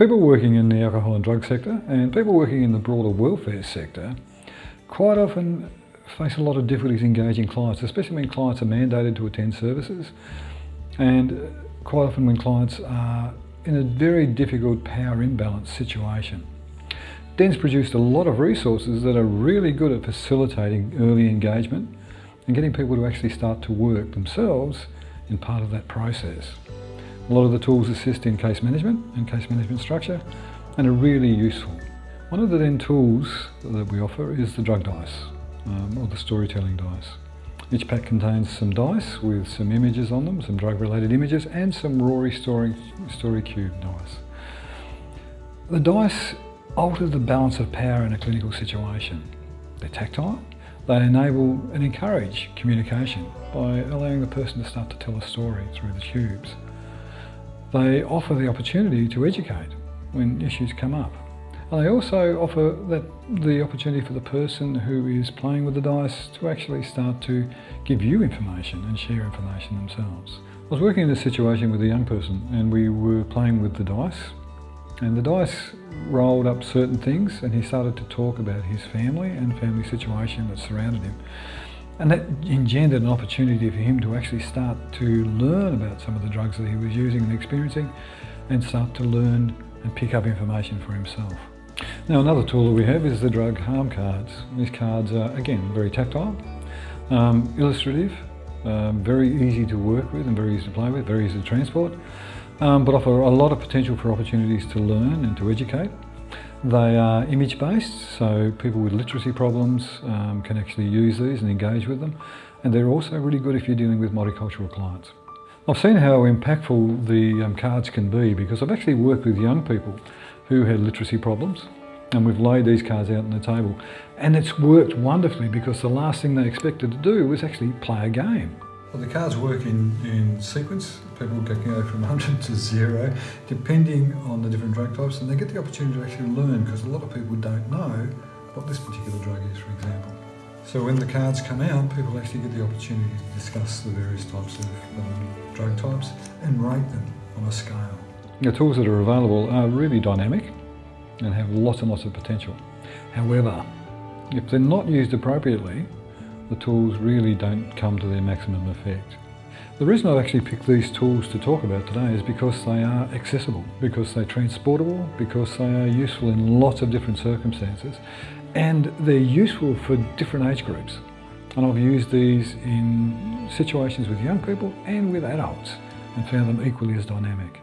People working in the alcohol and drug sector and people working in the broader welfare sector quite often face a lot of difficulties engaging clients, especially when clients are mandated to attend services and quite often when clients are in a very difficult power imbalance situation. DEN's produced a lot of resources that are really good at facilitating early engagement and getting people to actually start to work themselves in part of that process. A lot of the tools assist in case management and case management structure and are really useful. One of the then tools that we offer is the drug dice um, or the storytelling dice. Each pack contains some dice with some images on them, some drug related images and some Rory's Story, story cube dice. The dice alter the balance of power in a clinical situation. They're tactile, they enable and encourage communication by allowing the person to start to tell a story through the cubes. They offer the opportunity to educate when issues come up. And they also offer that the opportunity for the person who is playing with the dice to actually start to give you information and share information themselves. I was working in a situation with a young person and we were playing with the dice and the dice rolled up certain things and he started to talk about his family and family situation that surrounded him. And that engendered an opportunity for him to actually start to learn about some of the drugs that he was using and experiencing and start to learn and pick up information for himself. Now another tool that we have is the drug harm cards. These cards are again very tactile, um, illustrative, um, very easy to work with and very easy to play with, very easy to transport, um, but offer a lot of potential for opportunities to learn and to educate. They are image-based, so people with literacy problems um, can actually use these and engage with them. And they're also really good if you're dealing with multicultural clients. I've seen how impactful the um, cards can be because I've actually worked with young people who had literacy problems and we've laid these cards out on the table. And it's worked wonderfully because the last thing they expected to do was actually play a game. Well, the cards work in, in sequence. People can go from 100 to zero, depending on the different drug types, and they get the opportunity to actually learn because a lot of people don't know what this particular drug is, for example. So when the cards come out, people actually get the opportunity to discuss the various types of um, drug types and rate them on a scale. The tools that are available are really dynamic and have lots and lots of potential. However, if they're not used appropriately, the tools really don't come to their maximum effect. The reason I've actually picked these tools to talk about today is because they are accessible, because they're transportable, because they are useful in lots of different circumstances, and they're useful for different age groups. And I've used these in situations with young people and with adults and found them equally as dynamic.